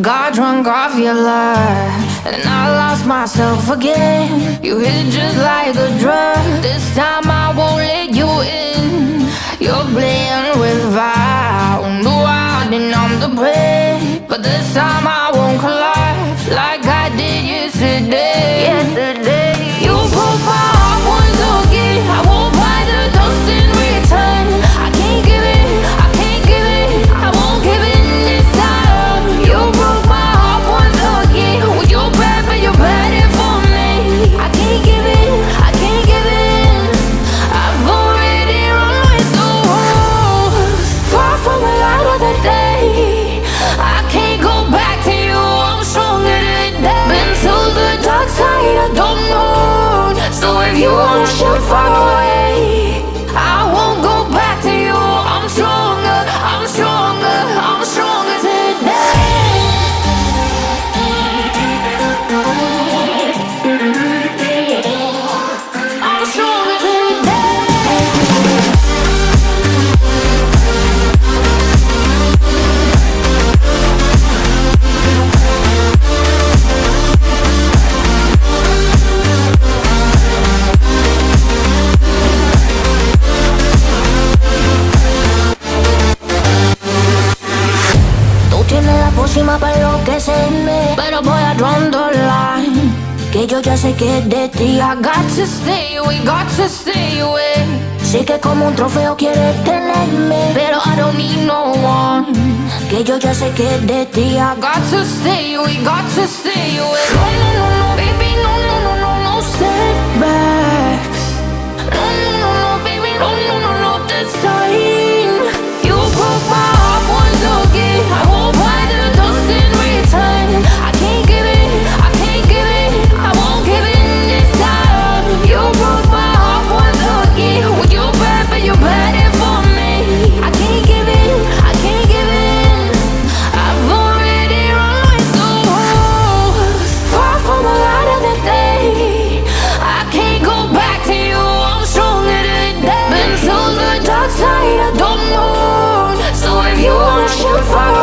Got drunk off your love, and I lost myself again. You hit just like a drug. This time I won't let you in. You're playing with fire. No, I didn't numb the prey, but this time I pócima para enloquecerme Pero voy a line Que yo ya sé que es de ti I got to stay away, got to stay away. Sé que como un trofeo quieres tenerme Pero I don't need no one. Que yo ya sé que es de ti I got to stay away, got to stay away. fuck